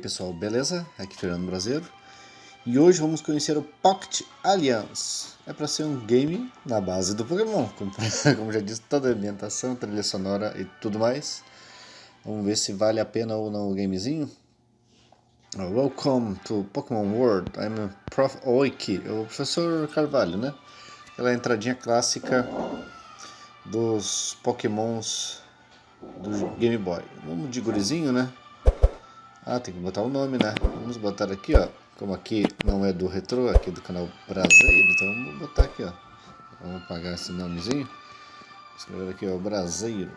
pessoal, beleza? Aqui é Fernando Brasileiro e hoje vamos conhecer o Pocket Alliance. É para ser um game na base do Pokémon, como, como já disse, toda a ambientação, trilha sonora e tudo mais. Vamos ver se vale a pena ou não o gamezinho. Welcome to Pokémon World. I'm Prof. Oiki, o professor Carvalho, né? Aquela entradinha clássica dos Pokémons do Game Boy. Vamos de gurizinho, né? Ah, tem que botar o nome, né? Vamos botar aqui, ó. Como aqui não é do Retro, aqui do canal Brasileiro, então vamos botar aqui, ó. Vamos apagar esse nomezinho. Escrever aqui, ó, Brasileiro.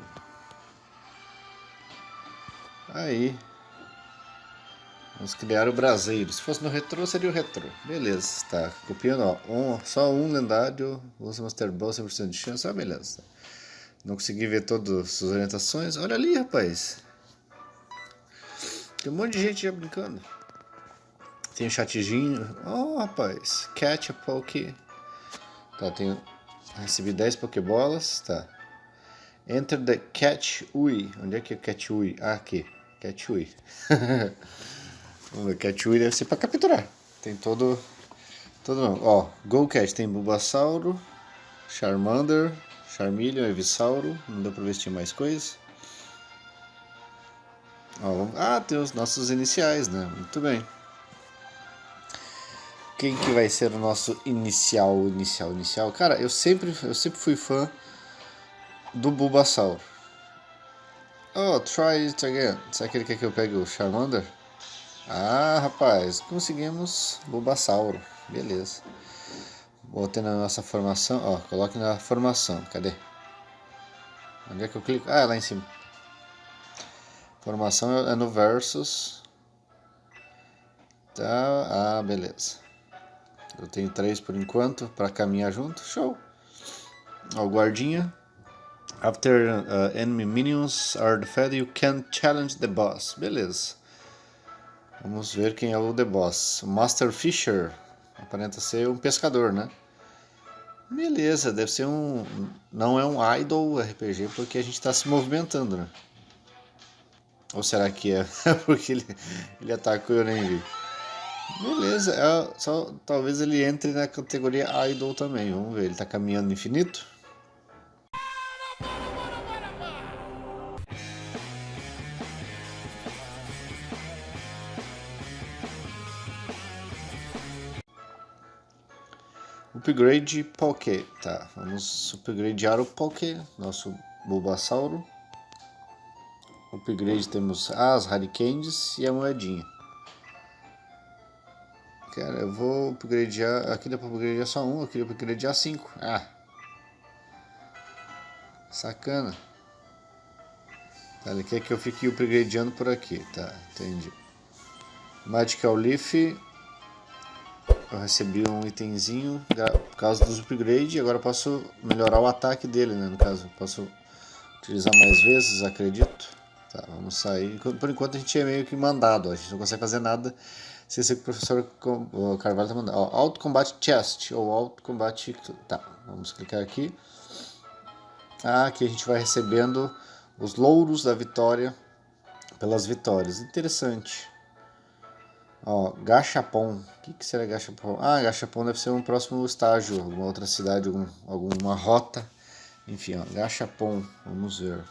Aí. Vamos criar o Brasileiro. Se fosse no Retro, seria o Retro. Beleza, tá. Copiando, ó. Um, só um lendário. Usa Master Ball, 100% de chance. Ah, beleza. Não consegui ver todas as orientações. Olha ali, rapaz. Tem um monte de gente já brincando. Tem um chatzinho. Oh, rapaz. Catch a Poke. Tá, tenho... Recebi 10 Pokébolas. Tá. Enter the Catch Ui. Onde é que é Catch Ui? Ah, aqui. Catch Ui. Catch Ui deve ser pra capturar. Tem todo... Todo. Ó, Go Catch. Tem Bulbasauro. Charmander. Charmeleon, Evisauro. Não deu pra ver se tinha mais coisas. Ah, tem os nossos iniciais, né? Muito bem. Quem que vai ser o nosso inicial, inicial, inicial? Cara, eu sempre, eu sempre fui fã do Bulbasaur. Oh, try it again. Será que ele quer que eu pegue o Charmander? Ah, rapaz, conseguimos Bulbasauro. Beleza. Botei na nossa formação. Ó, coloque na formação. Cadê? Onde é que eu clico? Ah, lá em cima. Formação é no versus. Tá, ah, beleza. Eu tenho três por enquanto para caminhar junto. Show. Ó, guardinha. After uh, enemy minions are defeated, you can challenge the boss. Beleza. Vamos ver quem é o The Boss. Master Fisher. Aparenta ser um pescador, né? Beleza, deve ser um... Não é um idol RPG porque a gente está se movimentando, né? Ou será que é porque ele, ele atacou e eu nem vi? Beleza, é, só, talvez ele entre na categoria Idol também. Vamos ver, ele está caminhando infinito? Upgrade Poké. Tá, vamos upgradear o Poké, nosso Bulbasauro upgrade temos as Hurricanes e a moedinha. Cara, eu vou upgradear. Aqui dá pra upgradear só um, dá pra upgradear cinco. Ah! Sacana. Tá, ele quer que eu fique upgradeando por aqui. Tá, entendi. Magical Leaf. Eu recebi um itemzinho por causa dos upgrades agora posso melhorar o ataque dele, né? No caso, posso utilizar mais vezes, acredito. Tá, vamos sair. Por enquanto a gente é meio que mandado, a gente não consegue fazer nada se esse professor Carvalho está mandando. Ó, Auto Combat Chest ou Auto Combat. Tá, vamos clicar aqui. Ah, aqui a gente vai recebendo os louros da vitória pelas vitórias. Interessante. Ó, Gachapon. O que, que será Gachapon? Ah, Gachapon deve ser um próximo estágio, alguma outra cidade, algum, alguma rota. Enfim, ó, Gachapon. Vamos ver.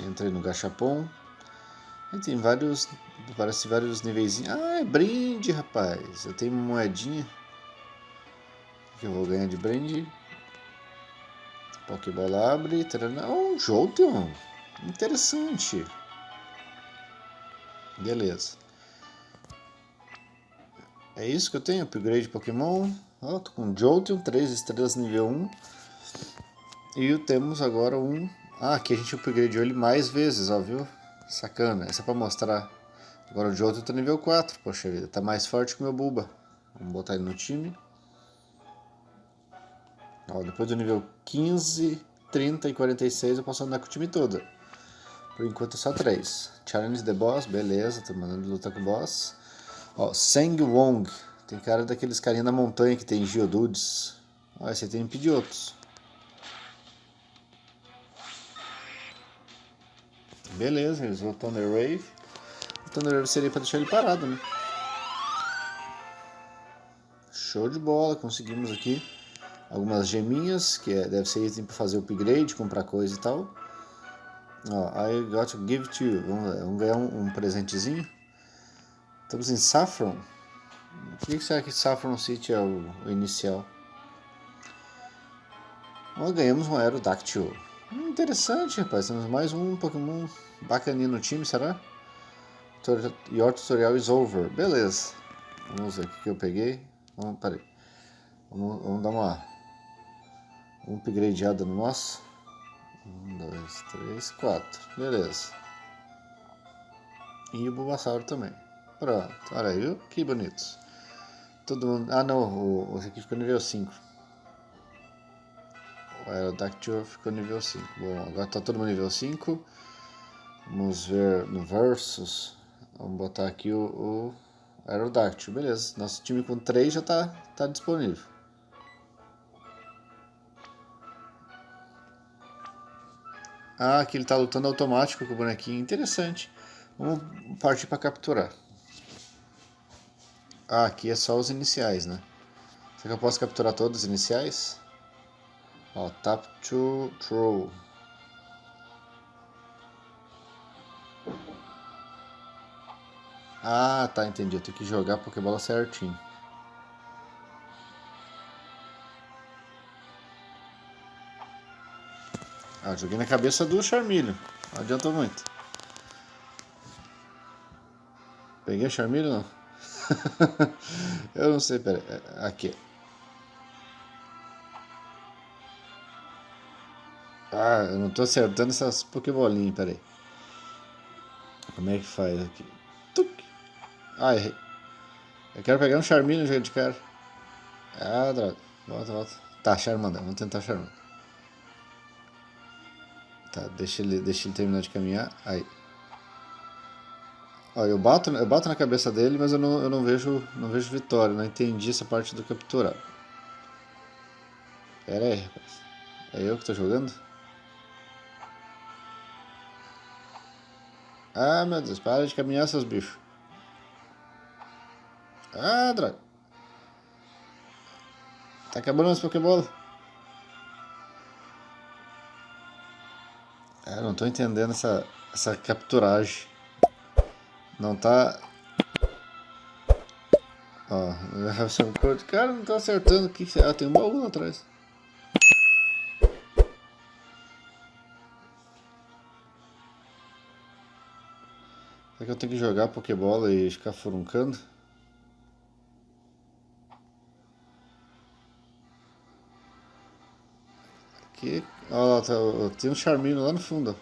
Entrei no Gachapon. E tem vários. Parece vários níveis. Ah, é brinde, rapaz. Eu tenho uma moedinha. Que eu vou ganhar de brinde. Pokébola abre. Oh, um Jolteon. Interessante. Beleza. É isso que eu tenho. Upgrade Pokémon. Oh, tô com Jolteon, 3 estrelas nível 1. E temos agora um ah, aqui a gente upgradeou ele mais vezes, ó, viu? Sacana, essa é pra mostrar. Agora o outro tá nível 4, poxa vida, tá mais forte que o meu Bulba. Vamos botar ele no time. Ó, depois do nível 15, 30 e 46 eu posso andar com o time todo. Por enquanto é só 3. Challenge the Boss, beleza, tô mandando lutar com o boss. Ó, Seng Wong, tem cara daqueles carinha da montanha que tem Geodudes. Ó, esse aí tem Pidgeotos. Beleza, eles vão Thunder Wave. Thunder seria pra deixar ele parado, né? Show de bola, conseguimos aqui algumas geminhas, que é, deve ser item para fazer upgrade, comprar coisa e tal. Ó, I got to give to you. Vamos, vamos ganhar um, um, presentezinho. Estamos em Saffron. Por que será que Saffron City é o, o inicial? Ó, ganhamos um Aerodactyl. Hum, interessante, rapaz. Temos mais um Pokémon bacaninho no time, será? Your tutorial is over. Beleza. Vamos ver o que eu peguei. Vamos, peraí. Vamos, vamos dar uma, uma upgradeada no nosso. Um, dois, três, quatro. Beleza. E o Bulbasauro também. Pronto. Olha aí, viu? Que bonitos. Todo mundo... Ah, não. O, o aqui ficou nível 5. Aerodactyl ficou nível 5. Bom, agora tá todo mundo nível 5. Vamos ver no Versus. Vamos botar aqui o, o Aerodactyl. Beleza. Nosso time com 3 já tá, tá disponível. Ah, aqui ele está lutando automático com o bonequinho. Interessante. Vamos partir para capturar. Ah, aqui é só os iniciais, né? Será que eu posso capturar todos os iniciais? Ó, tap to throw. Ah, tá, entendi. Eu tenho que jogar a Pokébola certinho. Ah, joguei na cabeça do Charmilho. Não adiantou muito. Peguei o Charmilho não? eu não sei, pera. É, aqui. Eu não tô acertando essas Pokébolinhas, peraí. Como é que faz aqui? Tuc. Ah, errei. Eu quero pegar um Charmilho no de cara. Ah, droga. Volta, volta. Tá, Charmander. Vamos tentar Charmander. Tá, deixa ele, deixa ele terminar de caminhar. Aí. Ó, eu bato, eu bato na cabeça dele, mas eu não, eu não vejo, não vejo vitória. Não entendi essa parte do capturar. Pera aí, rapaz. É eu que tô jogando? Ah, meu Deus, para de caminhar, seus bichos. Ah, droga. Tá acabando as Pokébola. Eu não tô entendendo essa, essa capturagem. Não tá... Ó, cara, não tá acertando aqui. Ah, tem um baú lá atrás. Será que eu tenho que jogar Pokébola e ficar furuncando? Aqui, ó, tá, tem um Charmino lá no fundo.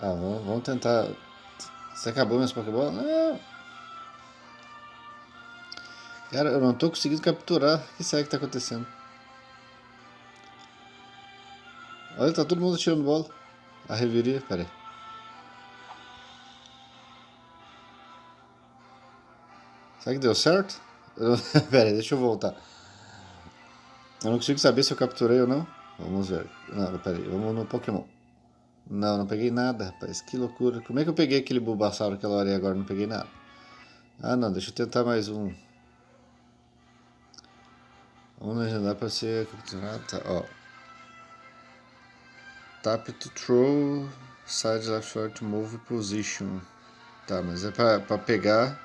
Ah, vamos, vamos tentar. Você acabou minhas Pokébola? Não! Cara, eu não tô conseguindo capturar. O que será que tá acontecendo? Olha, tá todo mundo tirando bola. A reviria, pera aí. Será que deu certo? Pera aí, deixa eu voltar. Eu não consigo saber se eu capturei ou não. Vamos ver. Não, pera aí, vamos no Pokémon. Não, não peguei nada, rapaz. Que loucura. Como é que eu peguei aquele Bulbasaur aquela hora e agora não peguei nada? Ah, não. Deixa eu tentar mais um. Vamos agendar para ser capturado. Tá, ó. Tap to throw. Side left short move position. Tá, mas é pra, pra pegar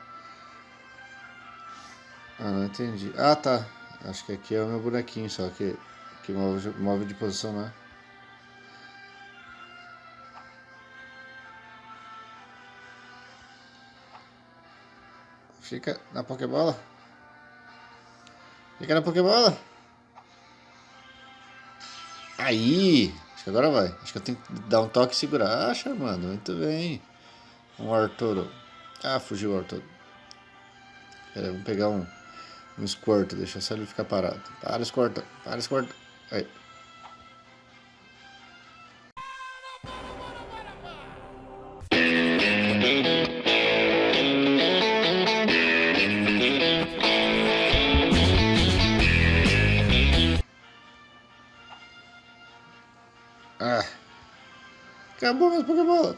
ah, não entendi. Ah, tá. Acho que aqui é o meu bonequinho só que, que move, move de posição, né? Fica na Pokébola. Fica na Pokébola. Aí! Acho que agora vai. Acho que eu tenho que dar um toque e segurar. Ah, chamando. Muito bem. Um Arturo. Ah, fugiu o Arturo. Pera aí, vamos pegar um... Um Squirtle, deixa só ele ficar parado. Para, Squirtle, para, Squirtle. Aí.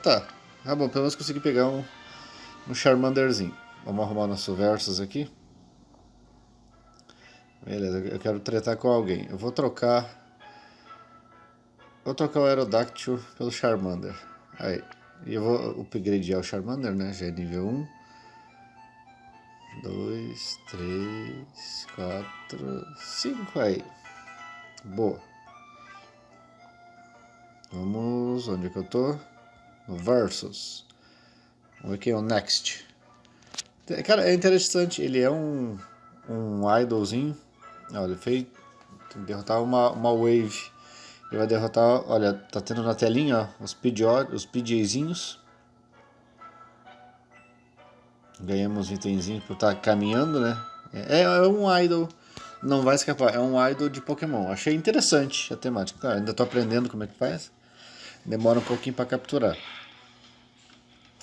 Tá. Ah, bom, pelo menos consegui pegar um, um Charmanderzinho. Vamos arrumar nosso Versus aqui. Beleza, eu quero tretar com alguém. Eu vou trocar... Vou trocar o Aerodactyl pelo Charmander. Aí. E eu vou upgradear o Charmander, né? Já é nível 1. 2, 3, 4, 5 aí. Boa. Vamos, onde é que eu tô? Versus. Vamos ver aqui, o Next. Cara, é interessante, ele é um, um idolzinho. Olha, ele fez derrotar uma, uma wave. Ele vai derrotar, olha, tá tendo na telinha ó, os, PJ, os PJzinhos. Ganhamos itenzinho por estar tá caminhando, né? É, é um idol, não vai escapar, é um idol de Pokémon. Achei interessante a temática. Ainda tô aprendendo como é que faz. Demora um pouquinho para capturar.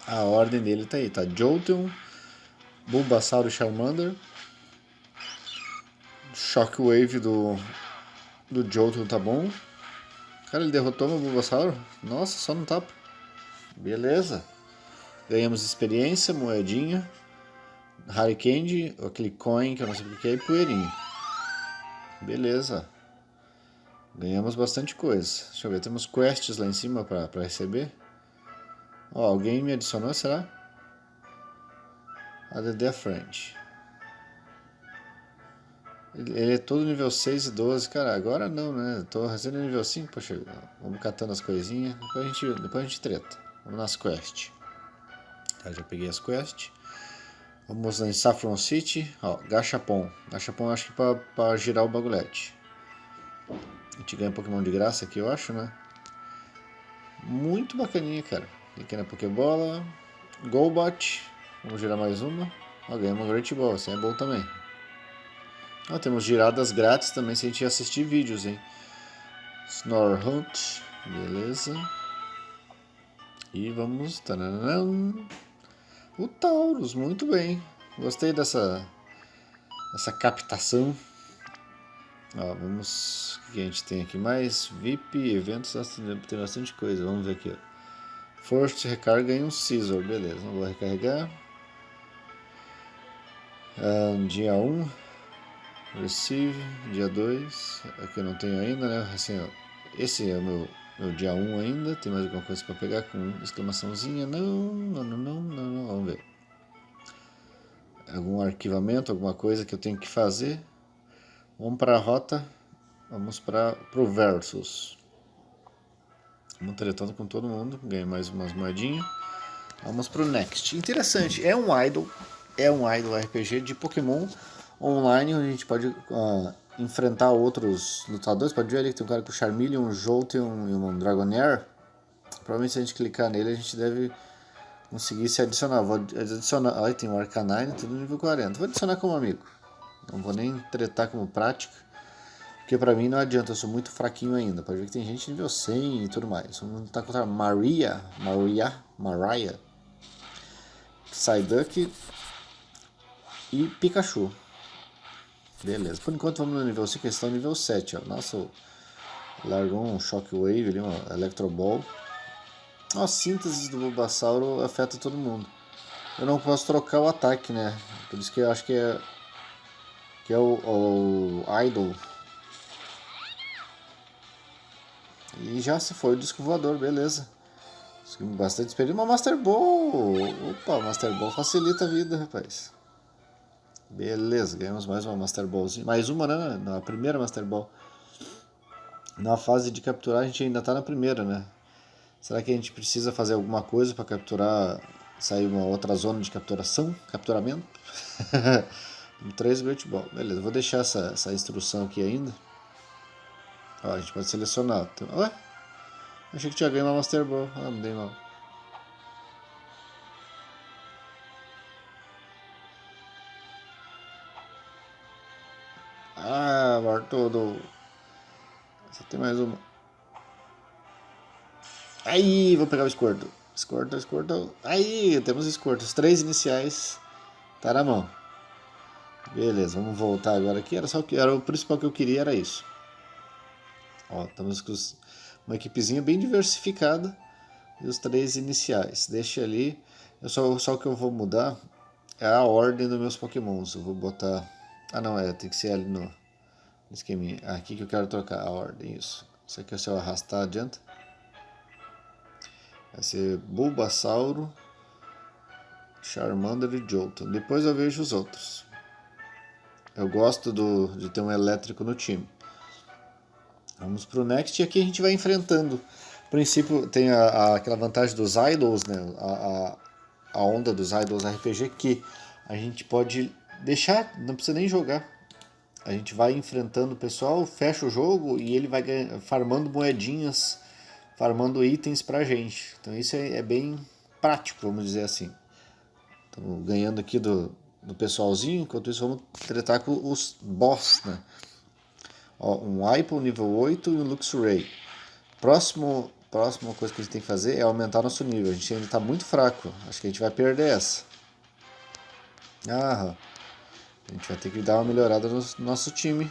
A ordem dele tá aí, tá? Jolteon, Bulbasaur e Charmander. Shockwave do, do Jolteon tá bom. Cara, ele derrotou meu Bulbasaur? Nossa, só no tapa. Beleza. Ganhamos experiência, moedinha. Harry Candy, aquele coin que eu não sei o que é, e poeirinha. Beleza. Ganhamos bastante coisa. Deixa eu ver, temos quests lá em cima para receber. Ó, alguém me adicionou, será? A Friend. Ele, ele, é todo nível 6 e 12. Cara, agora não, né? Tô fazendo nível 5, poxa. Vamos catando as coisinhas. Depois a gente, depois a gente treta. Vamos nas quests. Tá, já peguei as quests. Vamos em Saffron City. Ó, Gachapon. Gachapon acho que pra, pra girar o bagulhete. A gente ganha Pokémon de graça aqui, eu acho, né? Muito bacaninha, cara. Aqui na Pokébola. Golbat. Vamos girar mais uma. Ó, ganhamos uma Great Ball, assim é bom também. Ó, temos giradas grátis também se a gente assistir vídeos, hein? Snorhunt, beleza. E vamos... Tararam, o Taurus, muito bem. Gostei dessa, dessa captação. Ó, vamos. O que a gente tem aqui mais? VIP, eventos, tem bastante coisa. Vamos ver aqui. Ó. First recarga em um Scissor, beleza. Não vou recarregar. Um, dia 1. Receive, dia 2. Aqui eu não tenho ainda, né? Assim, ó, esse é o meu, meu dia 1 ainda. Tem mais alguma coisa para pegar com exclamaçãozinha? Não, não, não, não, não. Vamos ver. Algum arquivamento, alguma coisa que eu tenho que fazer. Vamos para a rota, vamos para o Versus. Vamos tretando com todo mundo, ganhei mais umas moedinhas. Vamos para o Next. Interessante, é um idol, é um idol RPG de Pokémon online, onde a gente pode uh, enfrentar outros lutadores. Pode ver ali que tem um cara com Charmeleon, um Jolteon e um Dragonair. Provavelmente se a gente clicar nele, a gente deve conseguir se adicionar. Vou adicionar. Olha, tem o Arcanine, tudo nível 40. Vou adicionar como amigo. Não vou nem tretar como prática. Porque pra mim não adianta, eu sou muito fraquinho ainda. Pode ver que tem gente nível 100 e tudo mais. Vamos lutar contra Maria, Maria, Mariah, Psyduck e Pikachu. Beleza, por enquanto vamos no nível 5, eles estão no nível 7. Ó. Nossa, largou um Shockwave ali, uma Electro Ball. A síntese do Bulbasauro afeta todo mundo. Eu não posso trocar o ataque, né? Por isso que eu acho que é que é o, o Idol. E já se foi o disco voador, beleza. Bastante experiência. Uma Master Ball! Opa, Master Ball facilita a vida, rapaz. Beleza, ganhamos mais uma Master Ballzinha. Mais uma, né? Na primeira Master Ball. Na fase de capturar, a gente ainda tá na primeira, né? Será que a gente precisa fazer alguma coisa para capturar, sair uma outra zona de capturação? Capturamento? 3 Great Ball. Beleza, vou deixar essa, essa instrução aqui ainda. Ó, a gente pode selecionar. Ué? Achei que tinha ganho uma Master Ball. Ah, não dei mal. Ah, Bartolo. Você tem mais uma. Aí, vou pegar o Squirtle. Squirtle, Squirtle. Aí, temos Squirtle. Os três iniciais. Tá na mão. Beleza, vamos voltar agora aqui. Era só que era o principal que eu queria era isso. Ó, estamos com uma equipezinha bem diversificada. e os três iniciais. Deixa ali. Eu só, só que eu vou mudar é a ordem dos meus pokémons. Eu vou botar... Ah não, é, tem que ser ali no esqueminha. Ah, aqui que eu quero trocar a ordem, isso. Isso aqui se eu arrastar adianta. Vai ser Bulbasauro, Charmander e Jolteon. Depois eu vejo os outros. Eu gosto do, de ter um elétrico no time. Vamos pro Next e aqui a gente vai enfrentando. No princípio tem a, a, aquela vantagem dos idols, né? A, a, a, onda dos idols RPG que a gente pode deixar, não precisa nem jogar. A gente vai enfrentando o pessoal, fecha o jogo e ele vai farmando moedinhas, farmando itens pra gente. Então isso é, é bem prático, vamos dizer assim. Estamos ganhando aqui do, do pessoalzinho, enquanto isso vamos tratar com os boss, né? Ó, um Hypo nível 8 e um Luxray. Próximo, próxima coisa que a gente tem que fazer é aumentar nosso nível. A gente ainda está muito fraco. Acho que a gente vai perder essa. Ah, a gente vai ter que dar uma melhorada no nosso time.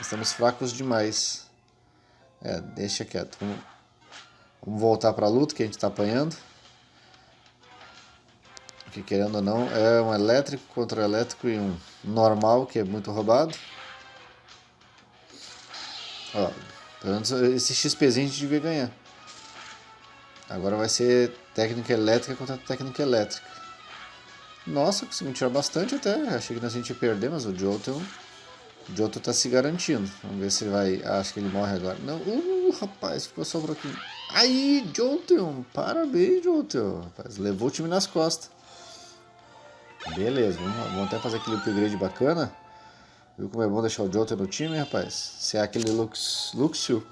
Estamos fracos demais. É, deixa quieto. Vamos, vamos voltar para a luta que a gente está apanhando. Porque querendo ou não, é um elétrico contra elétrico e um normal, que é muito roubado. Ó, pelo menos esse XPzinho a gente devia ganhar. Agora vai ser técnica elétrica contra técnica elétrica. Nossa, conseguimos tirar bastante até. Achei que nós a gente ia perder, mas o Jotun, o Jotun tá se garantindo. Vamos ver se ele vai... Ah, acho que ele morre agora. Não, uh, rapaz, ficou só um pouquinho. Aí, Jotun, parabéns, Jotun. Rapaz, levou o time nas costas. Beleza, vamos, vamos até fazer aquele upgrade bacana. Viu como é bom deixar o Jota no time, rapaz? Se é aquele Lux, Luxio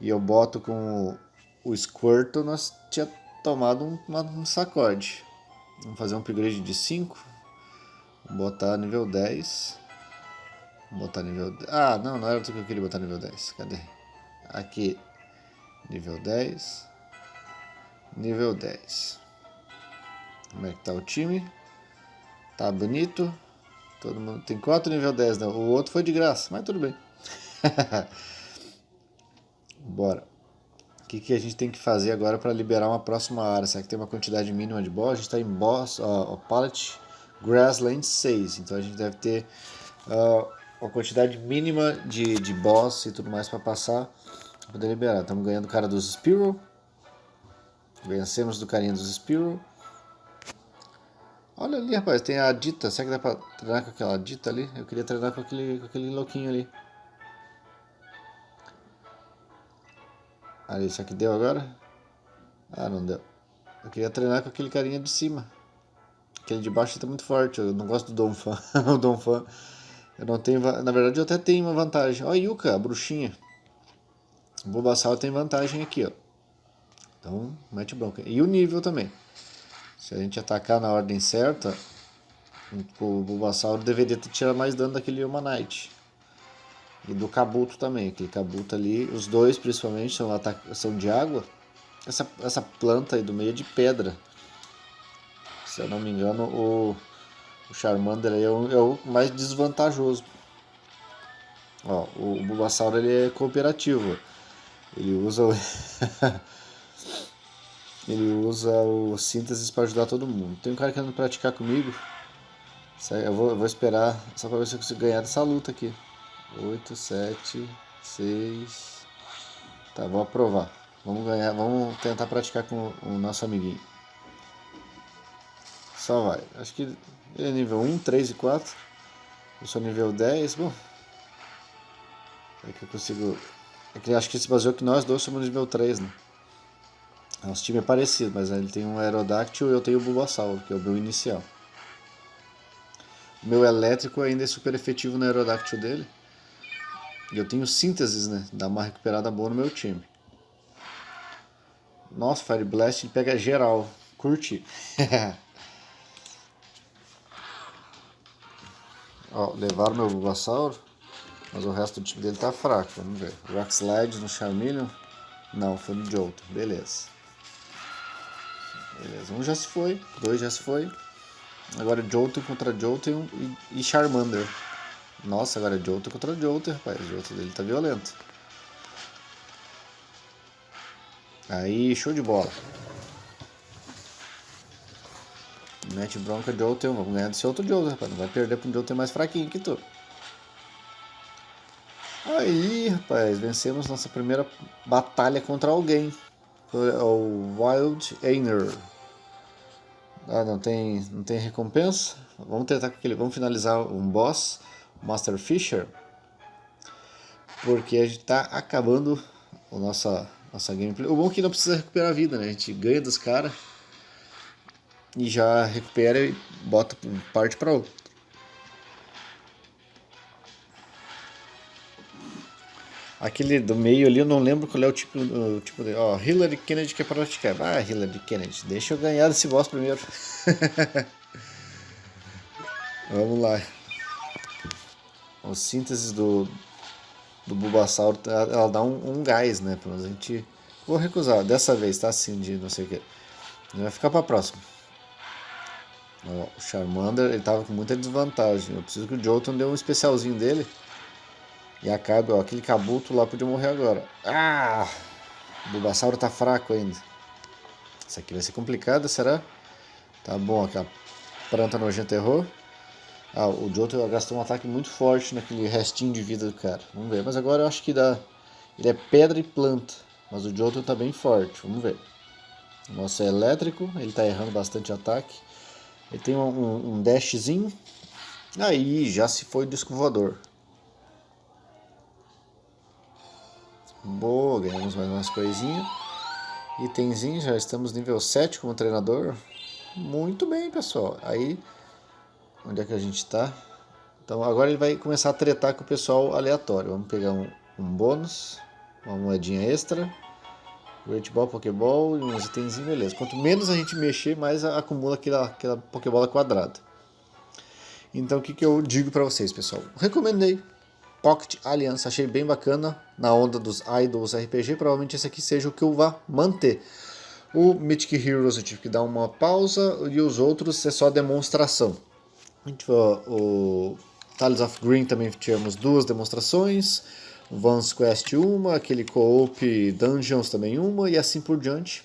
e eu boto com o, Squirtle, nós tinha tomado um, um sacode. Vamos fazer um upgrade de 5. Vamos botar nível 10. Vamos botar nível... Ah, não, não era o que eu queria botar nível 10. Cadê? Aqui, nível 10. Nível 10. Como é que tá o time? Tá bonito. Todo mundo tem quatro nível 10, não. O outro foi de graça, mas tudo bem. Bora. O que, que a gente tem que fazer agora para liberar uma próxima área? Será que tem uma quantidade mínima de boss? A gente está em boss, ó, ó, Palette Grassland 6. Então a gente deve ter uh, uma quantidade mínima de, de boss e tudo mais para passar para poder liberar. Estamos ganhando o cara dos Spearow. Vencemos do carinha dos Spearow. Olha ali, rapaz, tem a Dita. Será que dá pra treinar com aquela Dita ali? Eu queria treinar com aquele, com aquele louquinho ali. Ali, será que deu agora? Ah, não deu. Eu queria treinar com aquele carinha de cima. Aquele de baixo tá muito forte. Eu não gosto do Donphan. o Donphan. Eu não tenho... Na verdade, eu até tenho uma vantagem. Ó, a Yuka, a bruxinha. O Bulbasaur tem vantagem aqui, ó. Então, mete bronca. E o nível também. Se a gente atacar na ordem certa, o Bulbasaur deveria tirado mais dano daquele Humanite. E do Kabuto também, aquele Kabuto ali, os dois principalmente são, são de água. Essa, essa planta aí do meio é de pedra. Se eu não me engano, o, o Charmander aí é o, é o mais desvantajoso. Ó, o, o Bulbasaur ele é cooperativo. Ele usa o Ele usa o síntese para ajudar todo mundo. Tem um cara querendo praticar comigo. Eu vou, eu vou esperar só para ver se eu consigo ganhar dessa luta aqui. 8, 7, 6. Tá, vou aprovar. Vamos ganhar, vamos tentar praticar com o nosso amiguinho. Só vai. Acho que ele é nível 1, 3 e 4. Eu sou nível 10. Bom. É que eu consigo. É que acho que se baseou que nós dois somos nível 3, né? Nosso time é parecido, mas ele tem um Aerodactyl e eu tenho o Bulbasaur, que é o meu inicial. O meu elétrico ainda é super efetivo no Aerodactyl dele. E eu tenho sínteses, né? Dá uma recuperada boa no meu time. Nossa, Fire Blast pega geral. Curti. Ó, levaram meu Bulbasaur. Mas o resto do time dele tá fraco. Vamos ver. Rock Slide no Charmeleon. Não, foi no Jolteon. Beleza. Beleza, um já se foi, dois já se foi. Agora Jolteon contra Jolteon e, Charmander. Nossa, agora é contra Jolteon, rapaz. O Jolteon dele tá violento. Aí, show de bola. Mete bronca outro, vamos ganhar desse outro Jolteon, rapaz. Não vai perder um Jolteon mais fraquinho que tu. Aí, rapaz, vencemos nossa primeira batalha contra alguém. Foi o Wild Einer. Ah, não tem, não tem recompensa. Vamos tentar com aquele, vamos finalizar um boss, Master Fisher, porque a gente está acabando a nossa nossa gameplay. O bom é que não precisa recuperar a vida, né? A gente ganha dos caras e já recupera e bota parte para outro. Aquele do meio ali, eu não lembro qual é o tipo, o tipo de... Ó, Hillary Kennedy que é praticar. Ah, Hillary Kennedy, deixa eu ganhar desse boss primeiro. Vamos lá. A síntese do, do Bulbasauro, ela dá um, um gás, né? Pelo menos a gente... Vou recusar, dessa vez, tá? Assim, de não sei o que. Vai ficar pra próxima. Ó, o Charmander, ele tava com muita desvantagem. Eu preciso que o Jolton dê um especialzinho dele. E acabe, ó, aquele cabuto lá podia morrer agora. Ah! O Bulbasauro tá fraco ainda. Isso aqui vai ser complicado, será? Tá bom, aquela planta nojenta errou. Ah, o Johto gastou um ataque muito forte naquele restinho de vida do cara. Vamos ver, mas agora eu acho que dá... Ele é pedra e planta, mas o Johto tá bem forte, vamos ver. O nosso é elétrico, ele tá errando bastante ataque. Ele tem um, um, um dashzinho. Aí, já se foi o disco voador. Boa, ganhamos mais umas coisinhas. Itemzinho, já estamos nível 7 como treinador. Muito bem, pessoal. Aí, onde é que a gente está? Então agora ele vai começar a tretar com o pessoal aleatório. Vamos pegar um, um bônus, uma moedinha extra. Great Ball, Pokéball e uns itens, beleza. Quanto menos a gente mexer, mais acumula aquela, aquela Pokébola quadrada. Então o que, que eu digo para vocês, pessoal? Recomendei Pocket Alliance, achei bem bacana, na onda dos Idols RPG, provavelmente esse aqui seja o que eu vá manter. O Mythic Heroes eu tive que dar uma pausa e os outros é só demonstração. O Tales of Green também tivemos duas demonstrações, Vans Quest uma, aquele Co-op Dungeons também uma e assim por diante.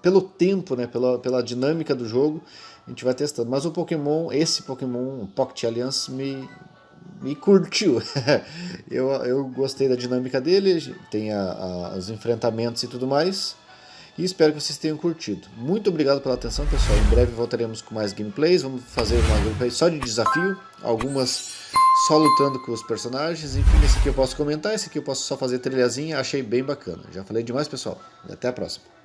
Pelo tempo, né, pela, pela dinâmica do jogo, a gente vai testando. Mas o Pokémon, esse Pokémon Pocket Alliance me, me curtiu. eu, eu gostei da dinâmica dele, tem a, a, os enfrentamentos e tudo mais. E espero que vocês tenham curtido. Muito obrigado pela atenção, pessoal. Em breve voltaremos com mais gameplays. Vamos fazer uma gameplay só de desafio. Algumas só lutando com os personagens. Enfim, esse aqui eu posso comentar, esse aqui eu posso só fazer trilhazinha. Achei bem bacana. Já falei demais, pessoal. Até a próxima.